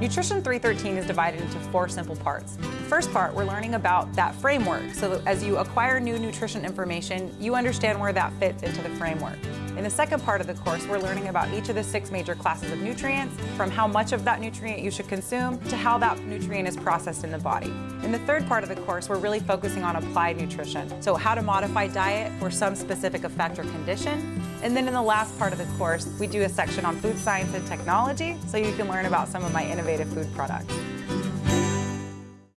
Nutrition 313 is divided into four simple parts. First part, we're learning about that framework, so that as you acquire new nutrition information, you understand where that fits into the framework. In the second part of the course, we're learning about each of the six major classes of nutrients, from how much of that nutrient you should consume to how that nutrient is processed in the body. In the third part of the course, we're really focusing on applied nutrition, so how to modify diet for some specific effect or condition. And then in the last part of the course, we do a section on food science and technology, so you can learn about some of my innovative food products.